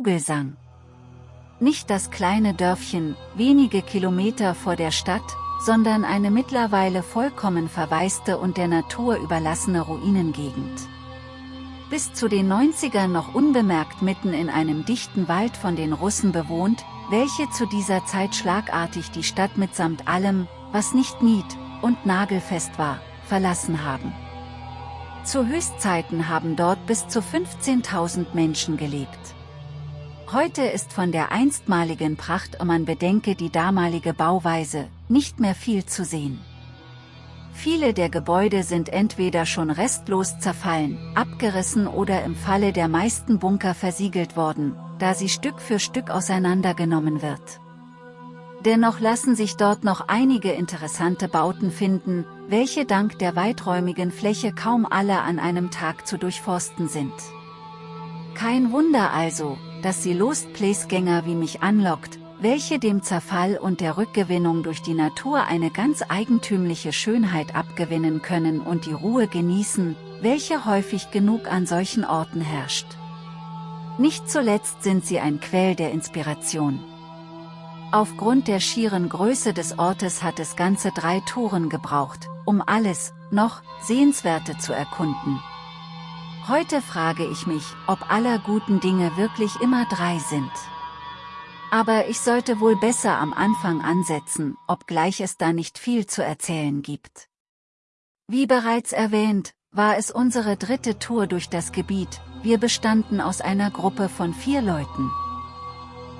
Vogelsang. Nicht das kleine Dörfchen, wenige Kilometer vor der Stadt, sondern eine mittlerweile vollkommen verwaiste und der Natur überlassene Ruinengegend. Bis zu den 90ern noch unbemerkt mitten in einem dichten Wald von den Russen bewohnt, welche zu dieser Zeit schlagartig die Stadt mitsamt allem, was nicht nied- und nagelfest war, verlassen haben. Zu Höchstzeiten haben dort bis zu 15.000 Menschen gelebt. Heute ist von der einstmaligen Pracht, und man bedenke die damalige Bauweise, nicht mehr viel zu sehen. Viele der Gebäude sind entweder schon restlos zerfallen, abgerissen oder im Falle der meisten Bunker versiegelt worden, da sie Stück für Stück auseinandergenommen wird. Dennoch lassen sich dort noch einige interessante Bauten finden, welche dank der weiträumigen Fläche kaum alle an einem Tag zu durchforsten sind. Kein Wunder also, dass sie Lost Place-Gänger wie mich anlockt, welche dem Zerfall und der Rückgewinnung durch die Natur eine ganz eigentümliche Schönheit abgewinnen können und die Ruhe genießen, welche häufig genug an solchen Orten herrscht. Nicht zuletzt sind sie ein Quell der Inspiration. Aufgrund der schieren Größe des Ortes hat es ganze drei Touren gebraucht, um alles, noch, Sehenswerte zu erkunden. Heute frage ich mich, ob aller guten Dinge wirklich immer drei sind. Aber ich sollte wohl besser am Anfang ansetzen, obgleich es da nicht viel zu erzählen gibt. Wie bereits erwähnt, war es unsere dritte Tour durch das Gebiet, wir bestanden aus einer Gruppe von vier Leuten.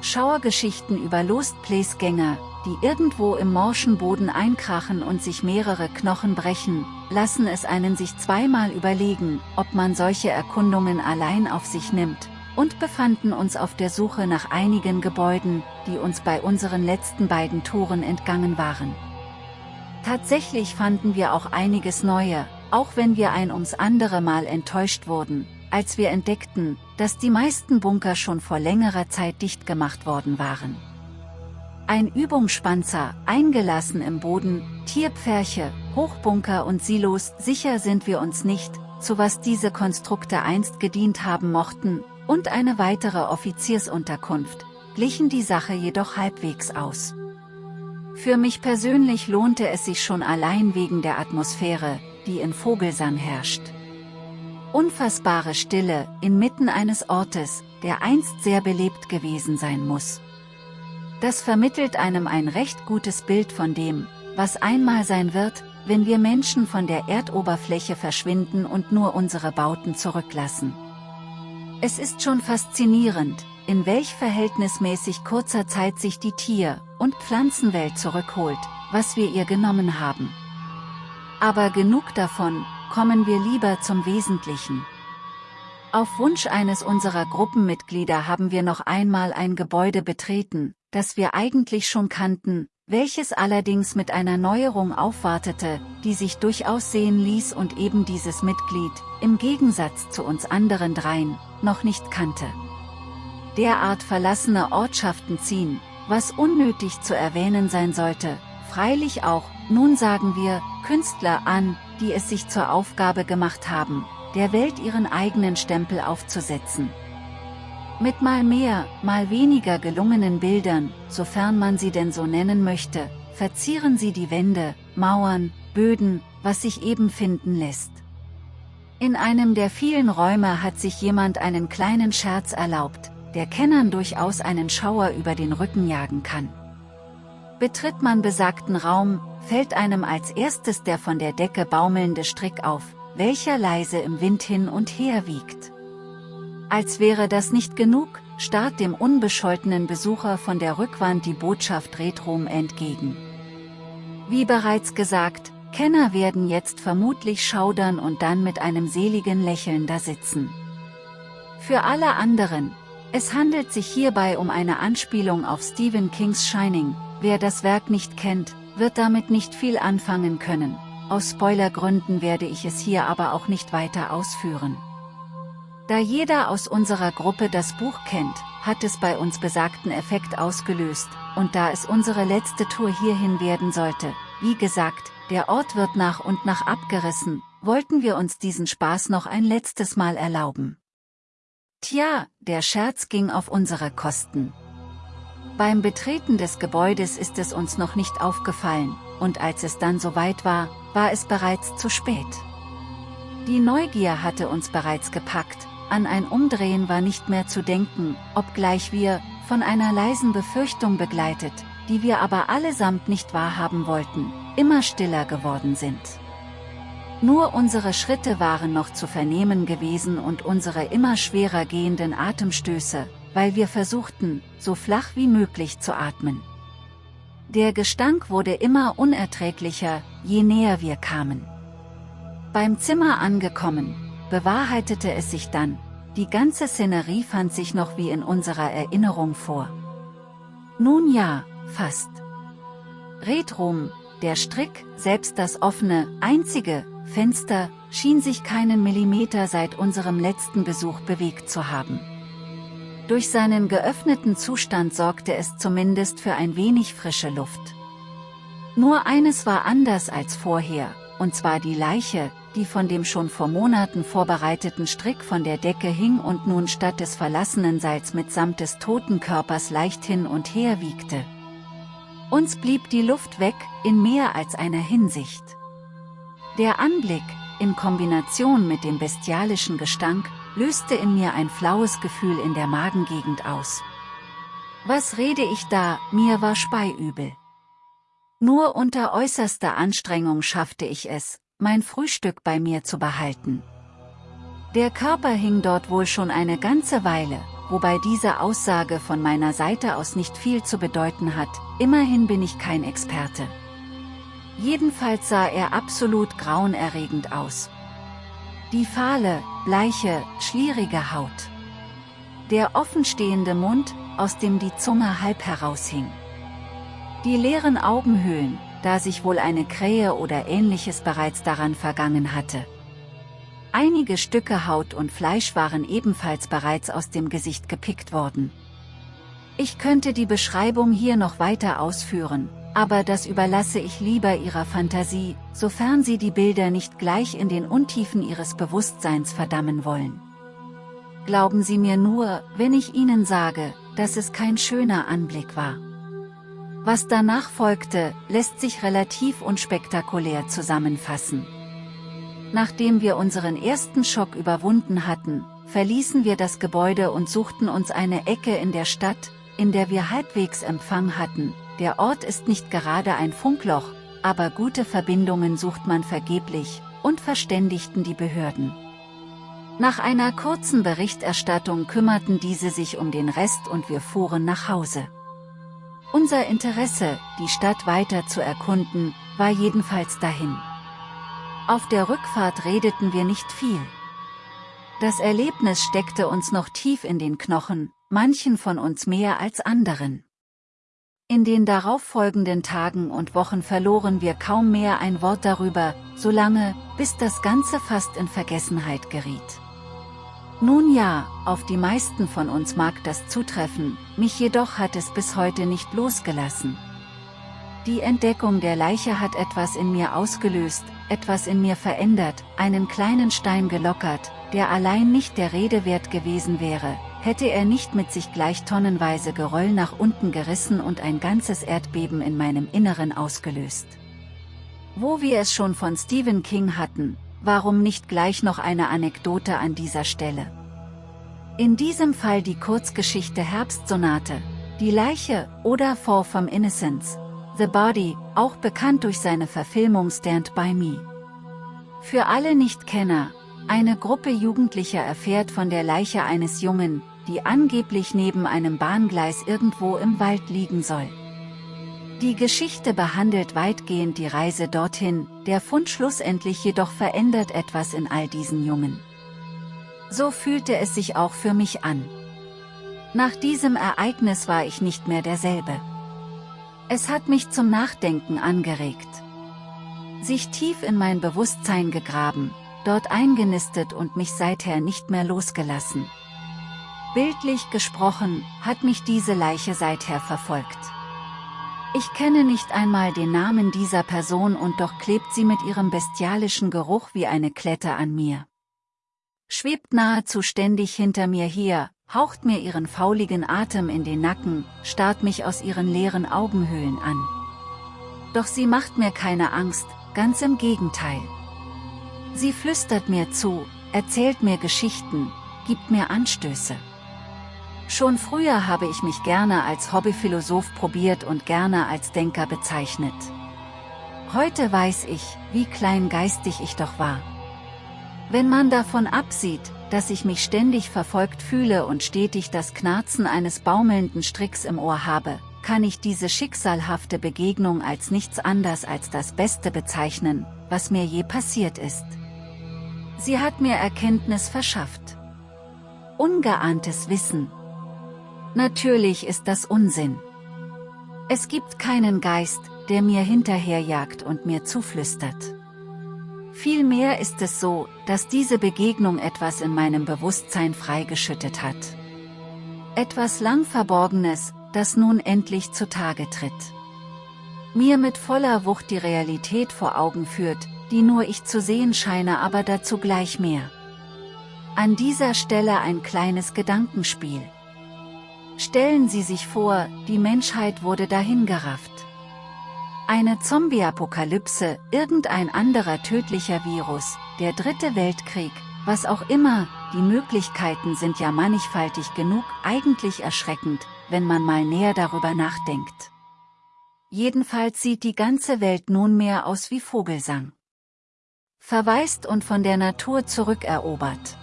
Schauergeschichten über Lost Place Gänger, die irgendwo im morschen Boden einkrachen und sich mehrere Knochen brechen, lassen es einen sich zweimal überlegen, ob man solche Erkundungen allein auf sich nimmt, und befanden uns auf der Suche nach einigen Gebäuden, die uns bei unseren letzten beiden Touren entgangen waren. Tatsächlich fanden wir auch einiges Neue, auch wenn wir ein ums andere Mal enttäuscht wurden, als wir entdeckten, dass die meisten Bunker schon vor längerer Zeit dicht gemacht worden waren. Ein Übungsspanzer, eingelassen im Boden, Tierpferche, Hochbunker und Silos, sicher sind wir uns nicht, zu was diese Konstrukte einst gedient haben mochten, und eine weitere Offiziersunterkunft, glichen die Sache jedoch halbwegs aus. Für mich persönlich lohnte es sich schon allein wegen der Atmosphäre, die in Vogelsang herrscht. Unfassbare Stille, inmitten eines Ortes, der einst sehr belebt gewesen sein muss. Das vermittelt einem ein recht gutes Bild von dem, was einmal sein wird, wenn wir Menschen von der Erdoberfläche verschwinden und nur unsere Bauten zurücklassen. Es ist schon faszinierend, in welch verhältnismäßig kurzer Zeit sich die Tier- und Pflanzenwelt zurückholt, was wir ihr genommen haben. Aber genug davon, kommen wir lieber zum Wesentlichen. Auf Wunsch eines unserer Gruppenmitglieder haben wir noch einmal ein Gebäude betreten, das wir eigentlich schon kannten, welches allerdings mit einer Neuerung aufwartete, die sich durchaus sehen ließ und eben dieses Mitglied, im Gegensatz zu uns anderen dreien, noch nicht kannte. Derart verlassene Ortschaften ziehen, was unnötig zu erwähnen sein sollte, freilich auch, nun sagen wir, Künstler an, die es sich zur Aufgabe gemacht haben, der Welt ihren eigenen Stempel aufzusetzen. Mit mal mehr, mal weniger gelungenen Bildern, sofern man sie denn so nennen möchte, verzieren sie die Wände, Mauern, Böden, was sich eben finden lässt. In einem der vielen Räume hat sich jemand einen kleinen Scherz erlaubt, der Kennern durchaus einen Schauer über den Rücken jagen kann. Betritt man besagten Raum, fällt einem als erstes der von der Decke baumelnde Strick auf, welcher leise im Wind hin und her wiegt. Als wäre das nicht genug, starrt dem unbescholtenen Besucher von der Rückwand die Botschaft Retrom entgegen. Wie bereits gesagt, Kenner werden jetzt vermutlich schaudern und dann mit einem seligen Lächeln da sitzen. Für alle anderen, es handelt sich hierbei um eine Anspielung auf Stephen Kings Shining, wer das Werk nicht kennt, wird damit nicht viel anfangen können, aus Spoilergründen werde ich es hier aber auch nicht weiter ausführen. Da jeder aus unserer Gruppe das Buch kennt, hat es bei uns besagten Effekt ausgelöst, und da es unsere letzte Tour hierhin werden sollte, wie gesagt, der Ort wird nach und nach abgerissen, wollten wir uns diesen Spaß noch ein letztes Mal erlauben. Tja, der Scherz ging auf unsere Kosten. Beim Betreten des Gebäudes ist es uns noch nicht aufgefallen, und als es dann soweit war, war es bereits zu spät. Die Neugier hatte uns bereits gepackt, an ein Umdrehen war nicht mehr zu denken, obgleich wir, von einer leisen Befürchtung begleitet, die wir aber allesamt nicht wahrhaben wollten, immer stiller geworden sind. Nur unsere Schritte waren noch zu vernehmen gewesen und unsere immer schwerer gehenden Atemstöße, weil wir versuchten, so flach wie möglich zu atmen. Der Gestank wurde immer unerträglicher, je näher wir kamen. Beim Zimmer angekommen, bewahrheitete es sich dann, die ganze Szenerie fand sich noch wie in unserer Erinnerung vor. Nun ja, fast. Redrum, der Strick, selbst das offene, einzige, Fenster, schien sich keinen Millimeter seit unserem letzten Besuch bewegt zu haben. Durch seinen geöffneten Zustand sorgte es zumindest für ein wenig frische Luft. Nur eines war anders als vorher, und zwar die Leiche, die von dem schon vor Monaten vorbereiteten Strick von der Decke hing und nun statt des verlassenen Seils mitsamt des toten Körpers leicht hin und her wiegte. Uns blieb die Luft weg, in mehr als einer Hinsicht. Der Anblick, in Kombination mit dem bestialischen Gestank, löste in mir ein flaues Gefühl in der Magengegend aus. Was rede ich da, mir war speiübel. Nur unter äußerster Anstrengung schaffte ich es, mein Frühstück bei mir zu behalten. Der Körper hing dort wohl schon eine ganze Weile, wobei diese Aussage von meiner Seite aus nicht viel zu bedeuten hat, immerhin bin ich kein Experte. Jedenfalls sah er absolut grauenerregend aus. Die fahle, bleiche, schlierige Haut. Der offenstehende Mund, aus dem die Zunge halb heraushing. Die leeren Augenhöhlen, da sich wohl eine Krähe oder ähnliches bereits daran vergangen hatte. Einige Stücke Haut und Fleisch waren ebenfalls bereits aus dem Gesicht gepickt worden. Ich könnte die Beschreibung hier noch weiter ausführen, aber das überlasse ich lieber Ihrer Fantasie, sofern Sie die Bilder nicht gleich in den Untiefen Ihres Bewusstseins verdammen wollen. Glauben Sie mir nur, wenn ich Ihnen sage, dass es kein schöner Anblick war. Was danach folgte, lässt sich relativ unspektakulär zusammenfassen. Nachdem wir unseren ersten Schock überwunden hatten, verließen wir das Gebäude und suchten uns eine Ecke in der Stadt, in der wir halbwegs Empfang hatten, der Ort ist nicht gerade ein Funkloch, aber gute Verbindungen sucht man vergeblich, und verständigten die Behörden. Nach einer kurzen Berichterstattung kümmerten diese sich um den Rest und wir fuhren nach Hause. Unser Interesse, die Stadt weiter zu erkunden, war jedenfalls dahin. Auf der Rückfahrt redeten wir nicht viel. Das Erlebnis steckte uns noch tief in den Knochen, manchen von uns mehr als anderen. In den darauffolgenden Tagen und Wochen verloren wir kaum mehr ein Wort darüber, solange, bis das Ganze fast in Vergessenheit geriet. Nun ja, auf die meisten von uns mag das zutreffen, mich jedoch hat es bis heute nicht losgelassen. Die Entdeckung der Leiche hat etwas in mir ausgelöst, etwas in mir verändert, einen kleinen Stein gelockert, der allein nicht der Rede wert gewesen wäre, hätte er nicht mit sich gleich tonnenweise Geröll nach unten gerissen und ein ganzes Erdbeben in meinem Inneren ausgelöst. Wo wir es schon von Stephen King hatten, warum nicht gleich noch eine Anekdote an dieser Stelle? In diesem Fall die Kurzgeschichte Herbstsonate, die Leiche oder Fall from Innocence, The Body, auch bekannt durch seine Verfilmung Stand By Me. Für alle Nichtkenner, eine Gruppe Jugendlicher erfährt von der Leiche eines Jungen, die angeblich neben einem Bahngleis irgendwo im Wald liegen soll. Die Geschichte behandelt weitgehend die Reise dorthin, der Fund schlussendlich jedoch verändert etwas in all diesen Jungen. So fühlte es sich auch für mich an. Nach diesem Ereignis war ich nicht mehr derselbe. Es hat mich zum Nachdenken angeregt. Sich tief in mein Bewusstsein gegraben, dort eingenistet und mich seither nicht mehr losgelassen. Bildlich gesprochen, hat mich diese Leiche seither verfolgt. Ich kenne nicht einmal den Namen dieser Person und doch klebt sie mit ihrem bestialischen Geruch wie eine Klette an mir. schwebt nahezu ständig hinter mir her, haucht mir ihren fauligen Atem in den Nacken, starrt mich aus ihren leeren Augenhöhlen an. Doch sie macht mir keine Angst, ganz im Gegenteil. Sie flüstert mir zu, erzählt mir Geschichten, gibt mir Anstöße. Schon früher habe ich mich gerne als Hobbyphilosoph probiert und gerne als Denker bezeichnet. Heute weiß ich, wie kleingeistig ich doch war. Wenn man davon absieht, dass ich mich ständig verfolgt fühle und stetig das Knarzen eines baumelnden Stricks im Ohr habe, kann ich diese schicksalhafte Begegnung als nichts anders als das Beste bezeichnen, was mir je passiert ist. Sie hat mir Erkenntnis verschafft. Ungeahntes Wissen. Natürlich ist das Unsinn. Es gibt keinen Geist, der mir hinterherjagt und mir zuflüstert. Vielmehr ist es so, dass diese Begegnung etwas in meinem Bewusstsein freigeschüttet hat. Etwas lang Verborgenes, das nun endlich zutage tritt. Mir mit voller Wucht die Realität vor Augen führt, die nur ich zu sehen scheine aber dazu gleich mehr. An dieser Stelle ein kleines Gedankenspiel. Stellen Sie sich vor, die Menschheit wurde dahingerafft. Eine Zombie-Apokalypse, irgendein anderer tödlicher Virus, der dritte Weltkrieg, was auch immer, die Möglichkeiten sind ja mannigfaltig genug, eigentlich erschreckend, wenn man mal näher darüber nachdenkt. Jedenfalls sieht die ganze Welt nunmehr aus wie Vogelsang. Verwaist und von der Natur zurückerobert.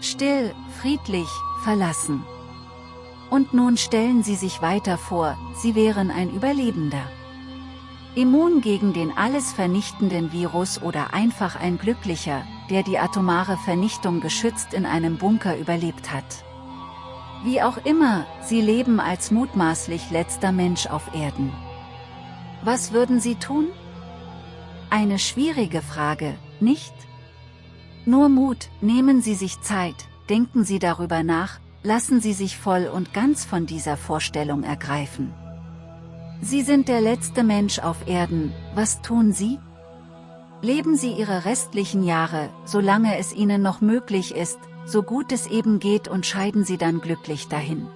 Still, friedlich, verlassen. Und nun stellen Sie sich weiter vor, Sie wären ein Überlebender. Immun gegen den alles vernichtenden Virus oder einfach ein Glücklicher, der die atomare Vernichtung geschützt in einem Bunker überlebt hat. Wie auch immer, sie leben als mutmaßlich letzter Mensch auf Erden. Was würden sie tun? Eine schwierige Frage, nicht? Nur Mut, nehmen Sie sich Zeit, denken Sie darüber nach, lassen Sie sich voll und ganz von dieser Vorstellung ergreifen. Sie sind der letzte Mensch auf Erden, was tun Sie? Leben Sie Ihre restlichen Jahre, solange es Ihnen noch möglich ist, so gut es eben geht und scheiden Sie dann glücklich dahin.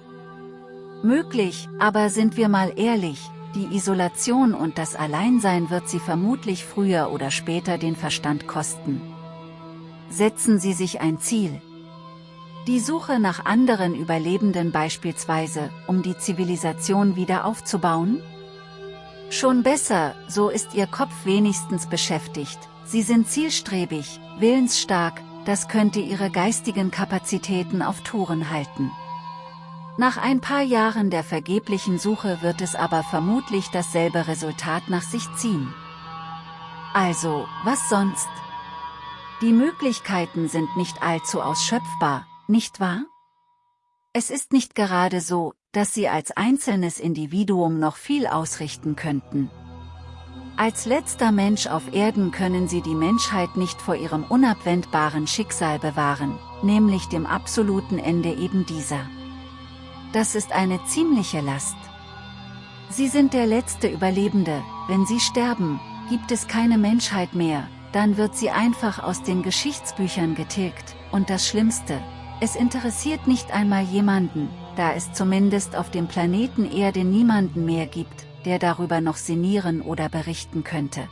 Möglich, aber sind wir mal ehrlich, die Isolation und das Alleinsein wird Sie vermutlich früher oder später den Verstand kosten. Setzen Sie sich ein Ziel. Die Suche nach anderen Überlebenden beispielsweise, um die Zivilisation wieder aufzubauen? Schon besser, so ist Ihr Kopf wenigstens beschäftigt, Sie sind zielstrebig, willensstark, das könnte Ihre geistigen Kapazitäten auf Touren halten. Nach ein paar Jahren der vergeblichen Suche wird es aber vermutlich dasselbe Resultat nach sich ziehen. Also, was sonst? Die Möglichkeiten sind nicht allzu ausschöpfbar, nicht wahr? Es ist nicht gerade so, dass sie als einzelnes Individuum noch viel ausrichten könnten. Als letzter Mensch auf Erden können sie die Menschheit nicht vor ihrem unabwendbaren Schicksal bewahren, nämlich dem absoluten Ende eben dieser. Das ist eine ziemliche Last. Sie sind der letzte Überlebende, wenn sie sterben, gibt es keine Menschheit mehr, dann wird sie einfach aus den Geschichtsbüchern getilgt, und das Schlimmste, es interessiert nicht einmal jemanden, da es zumindest auf dem Planeten Erde niemanden mehr gibt, der darüber noch sinnieren oder berichten könnte.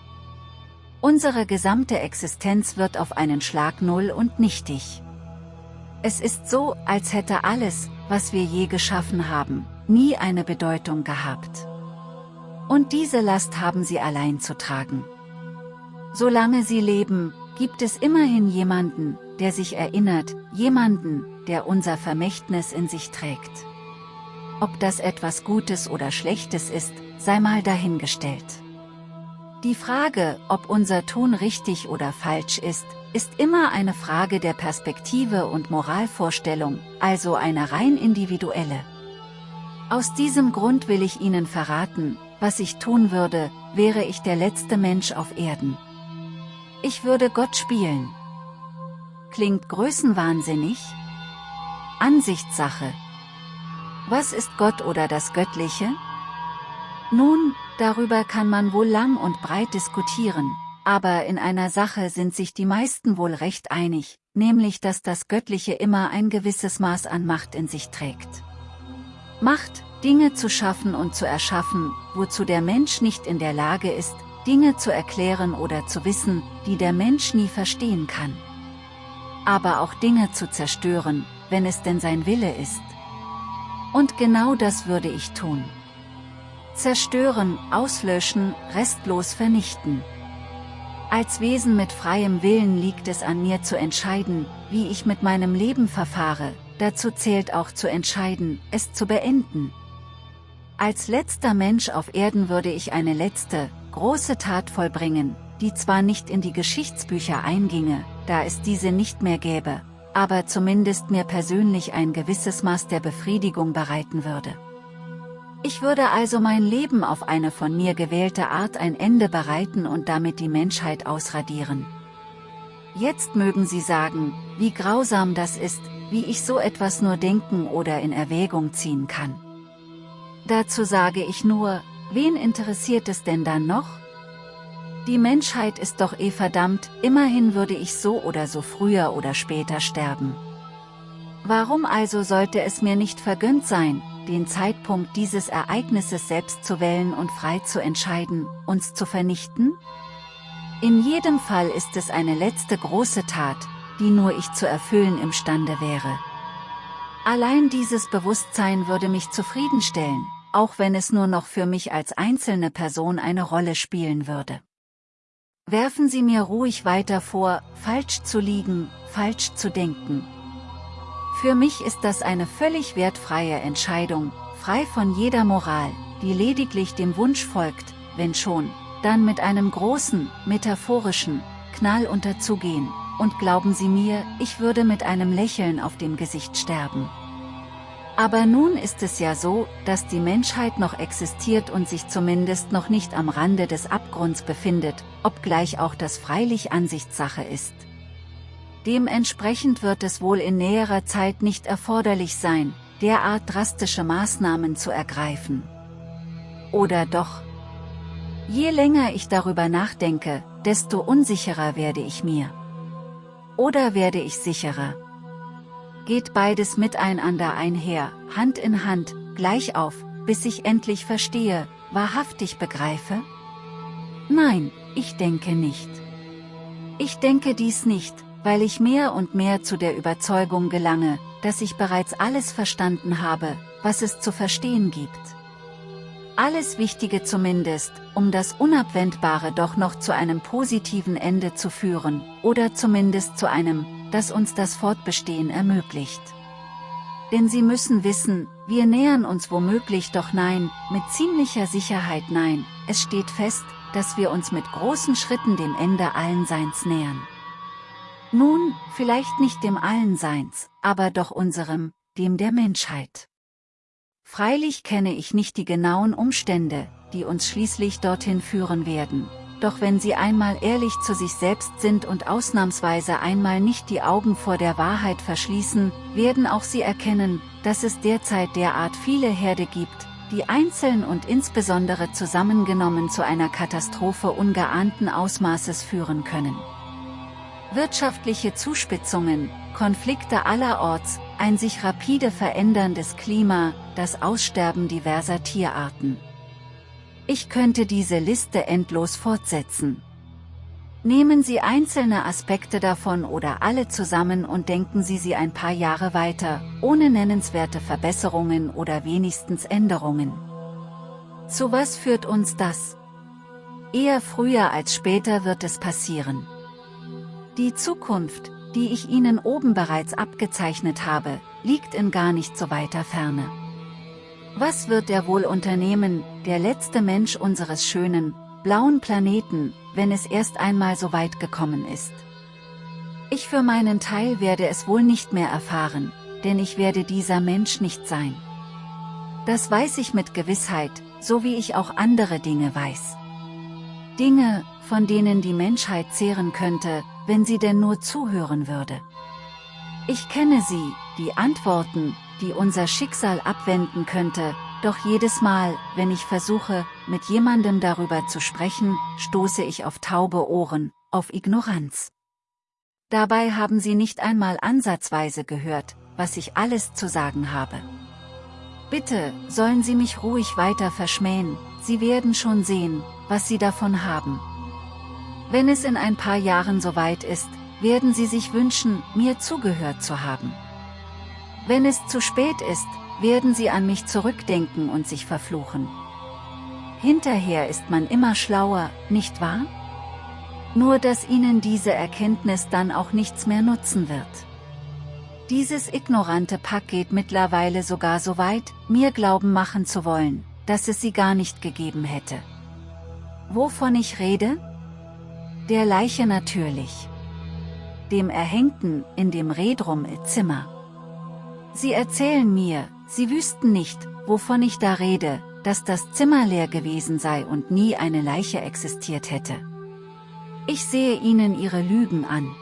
Unsere gesamte Existenz wird auf einen Schlag null und nichtig. Es ist so, als hätte alles, was wir je geschaffen haben, nie eine Bedeutung gehabt. Und diese Last haben sie allein zu tragen. Solange sie leben, gibt es immerhin jemanden, der sich erinnert, jemanden, der unser Vermächtnis in sich trägt. Ob das etwas Gutes oder Schlechtes ist, sei mal dahingestellt. Die Frage, ob unser Tun richtig oder falsch ist, ist immer eine Frage der Perspektive und Moralvorstellung, also eine rein individuelle. Aus diesem Grund will ich Ihnen verraten, was ich tun würde, wäre ich der letzte Mensch auf Erden. Ich würde Gott spielen. Klingt größenwahnsinnig? Ansichtssache. Was ist Gott oder das Göttliche? Nun, darüber kann man wohl lang und breit diskutieren, aber in einer Sache sind sich die meisten wohl recht einig, nämlich dass das Göttliche immer ein gewisses Maß an Macht in sich trägt. Macht, Dinge zu schaffen und zu erschaffen, wozu der Mensch nicht in der Lage ist, Dinge zu erklären oder zu wissen, die der Mensch nie verstehen kann. Aber auch Dinge zu zerstören, wenn es denn sein Wille ist. Und genau das würde ich tun. Zerstören, auslöschen, restlos vernichten. Als Wesen mit freiem Willen liegt es an mir zu entscheiden, wie ich mit meinem Leben verfahre, dazu zählt auch zu entscheiden, es zu beenden. Als letzter Mensch auf Erden würde ich eine letzte, große Tat vollbringen, die zwar nicht in die Geschichtsbücher einginge, da es diese nicht mehr gäbe, aber zumindest mir persönlich ein gewisses Maß der Befriedigung bereiten würde. Ich würde also mein Leben auf eine von mir gewählte Art ein Ende bereiten und damit die Menschheit ausradieren. Jetzt mögen Sie sagen, wie grausam das ist, wie ich so etwas nur denken oder in Erwägung ziehen kann. Dazu sage ich nur, wen interessiert es denn dann noch? Die Menschheit ist doch eh verdammt, immerhin würde ich so oder so früher oder später sterben. Warum also sollte es mir nicht vergönnt sein, den Zeitpunkt dieses Ereignisses selbst zu wählen und frei zu entscheiden, uns zu vernichten? In jedem Fall ist es eine letzte große Tat, die nur ich zu erfüllen imstande wäre. Allein dieses Bewusstsein würde mich zufriedenstellen, auch wenn es nur noch für mich als einzelne Person eine Rolle spielen würde. Werfen Sie mir ruhig weiter vor, falsch zu liegen, falsch zu denken, für mich ist das eine völlig wertfreie Entscheidung, frei von jeder Moral, die lediglich dem Wunsch folgt, wenn schon, dann mit einem großen, metaphorischen, Knall unterzugehen, und glauben Sie mir, ich würde mit einem Lächeln auf dem Gesicht sterben. Aber nun ist es ja so, dass die Menschheit noch existiert und sich zumindest noch nicht am Rande des Abgrunds befindet, obgleich auch das freilich Ansichtssache ist. Dementsprechend wird es wohl in näherer Zeit nicht erforderlich sein, derart drastische Maßnahmen zu ergreifen. Oder doch? Je länger ich darüber nachdenke, desto unsicherer werde ich mir. Oder werde ich sicherer? Geht beides miteinander einher, Hand in Hand, gleich auf, bis ich endlich verstehe, wahrhaftig begreife? Nein, ich denke nicht. Ich denke dies nicht, weil ich mehr und mehr zu der Überzeugung gelange, dass ich bereits alles verstanden habe, was es zu verstehen gibt. Alles Wichtige zumindest, um das Unabwendbare doch noch zu einem positiven Ende zu führen, oder zumindest zu einem, das uns das Fortbestehen ermöglicht. Denn Sie müssen wissen, wir nähern uns womöglich doch nein, mit ziemlicher Sicherheit nein, es steht fest, dass wir uns mit großen Schritten dem Ende allen Seins nähern. Nun, vielleicht nicht dem Allenseins, aber doch unserem, dem der Menschheit. Freilich kenne ich nicht die genauen Umstände, die uns schließlich dorthin führen werden, doch wenn Sie einmal ehrlich zu sich selbst sind und ausnahmsweise einmal nicht die Augen vor der Wahrheit verschließen, werden auch Sie erkennen, dass es derzeit derart viele Herde gibt, die einzeln und insbesondere zusammengenommen zu einer Katastrophe ungeahnten Ausmaßes führen können. Wirtschaftliche Zuspitzungen, Konflikte allerorts, ein sich rapide veränderndes Klima, das Aussterben diverser Tierarten. Ich könnte diese Liste endlos fortsetzen. Nehmen Sie einzelne Aspekte davon oder alle zusammen und denken Sie sie ein paar Jahre weiter, ohne nennenswerte Verbesserungen oder wenigstens Änderungen. Zu was führt uns das? Eher früher als später wird es passieren. Die Zukunft, die ich Ihnen oben bereits abgezeichnet habe, liegt in gar nicht so weiter Ferne. Was wird er wohl unternehmen, der letzte Mensch unseres schönen, blauen Planeten, wenn es erst einmal so weit gekommen ist? Ich für meinen Teil werde es wohl nicht mehr erfahren, denn ich werde dieser Mensch nicht sein. Das weiß ich mit Gewissheit, so wie ich auch andere Dinge weiß. Dinge, von denen die Menschheit zehren könnte, wenn sie denn nur zuhören würde. Ich kenne sie, die Antworten, die unser Schicksal abwenden könnte, doch jedes Mal, wenn ich versuche, mit jemandem darüber zu sprechen, stoße ich auf taube Ohren, auf Ignoranz. Dabei haben Sie nicht einmal ansatzweise gehört, was ich alles zu sagen habe. Bitte, sollen Sie mich ruhig weiter verschmähen, Sie werden schon sehen, was Sie davon haben. Wenn es in ein paar Jahren soweit ist, werden Sie sich wünschen, mir zugehört zu haben. Wenn es zu spät ist, werden Sie an mich zurückdenken und sich verfluchen. Hinterher ist man immer schlauer, nicht wahr? Nur dass Ihnen diese Erkenntnis dann auch nichts mehr nutzen wird. Dieses ignorante Pack geht mittlerweile sogar so weit, mir Glauben machen zu wollen, dass es sie gar nicht gegeben hätte. Wovon ich rede? Der Leiche natürlich. Dem Erhängten in dem Redrum-Zimmer. Sie erzählen mir, sie wüssten nicht, wovon ich da rede, dass das Zimmer leer gewesen sei und nie eine Leiche existiert hätte. Ich sehe ihnen ihre Lügen an.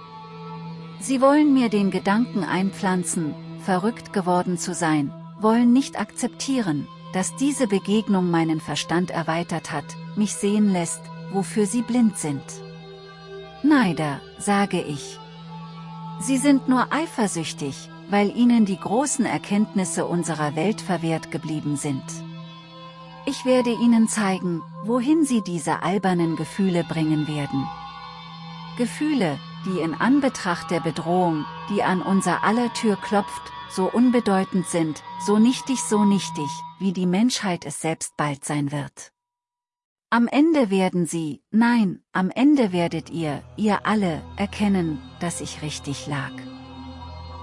Sie wollen mir den Gedanken einpflanzen, verrückt geworden zu sein, wollen nicht akzeptieren, dass diese Begegnung meinen Verstand erweitert hat, mich sehen lässt, wofür sie blind sind. Neider, sage ich. Sie sind nur eifersüchtig, weil ihnen die großen Erkenntnisse unserer Welt verwehrt geblieben sind. Ich werde ihnen zeigen, wohin sie diese albernen Gefühle bringen werden. Gefühle, die in Anbetracht der Bedrohung, die an unser aller Tür klopft, so unbedeutend sind, so nichtig so nichtig, wie die Menschheit es selbst bald sein wird. Am Ende werden sie, nein, am Ende werdet ihr, ihr alle, erkennen, dass ich richtig lag.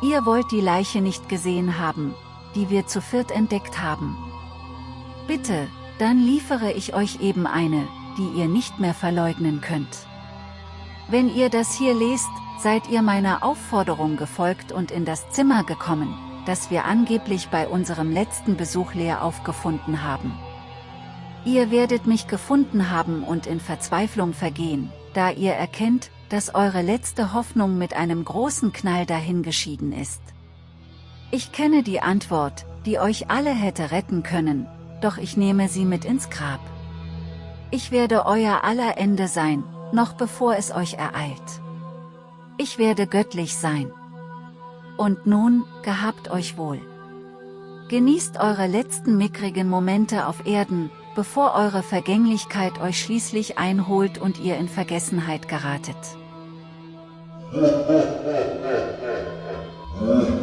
Ihr wollt die Leiche nicht gesehen haben, die wir zu viert entdeckt haben. Bitte, dann liefere ich euch eben eine, die ihr nicht mehr verleugnen könnt. Wenn ihr das hier lest, seid ihr meiner Aufforderung gefolgt und in das Zimmer gekommen, das wir angeblich bei unserem letzten Besuch leer aufgefunden haben. Ihr werdet mich gefunden haben und in Verzweiflung vergehen, da ihr erkennt, dass eure letzte Hoffnung mit einem großen Knall dahingeschieden ist. Ich kenne die Antwort, die euch alle hätte retten können, doch ich nehme sie mit ins Grab. Ich werde euer aller Ende sein, noch bevor es euch ereilt. Ich werde göttlich sein. Und nun, gehabt euch wohl. Genießt eure letzten mickrigen Momente auf Erden, bevor eure Vergänglichkeit euch schließlich einholt und ihr in Vergessenheit geratet. Ha ha ha ha ha ha.